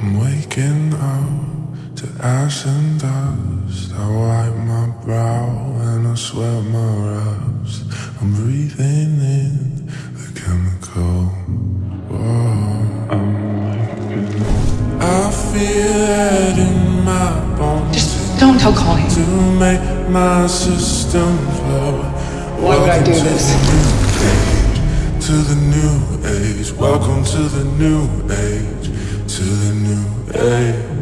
Waking up to ash and dust. I wipe my brow and I sweat my raps. I'm breathing in the chemical. I'm waking up. I feel it in my bones. Just don't tell Colleen. to make my system flow. Why would I do this? To the new age, welcome to the new age, age.